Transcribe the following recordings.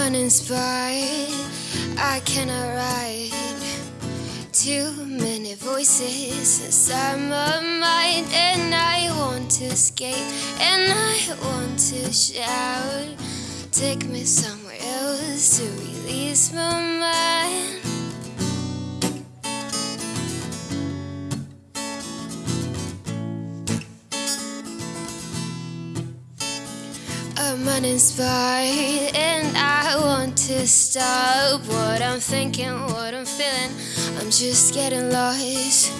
uninspired. I cannot ride. Too many voices inside my mind, and I want to escape, and I want to shout. Take me somewhere else to release my mind. I'm uninspired and I to stop what I'm thinking, what I'm feeling. I'm just getting lost.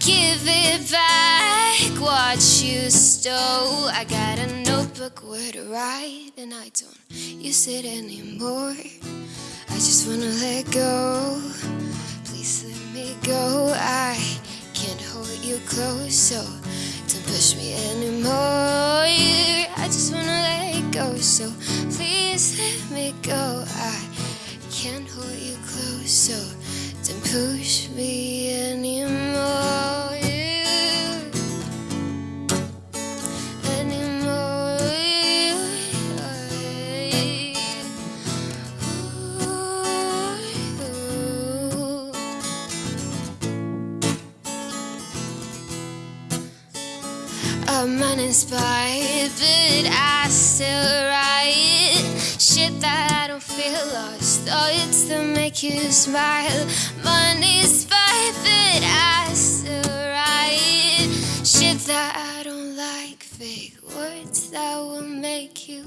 Give it back what you stole. I got a notebook where to write and I don't use it anymore. I just wanna let go. Please let me go. I can't hold you close, so don't push me anymore. Anymore. Ooh. I'm uninspired, but I still shit that I don't feel lost. Oh, Thoughts that make you smile. Money's fine, but I write shit that I don't like. Fake words that will make you.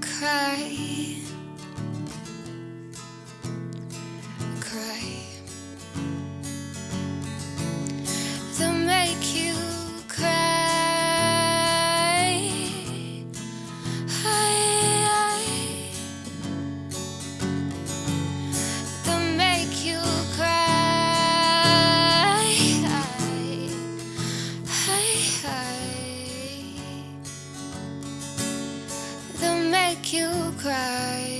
Cry. You cry.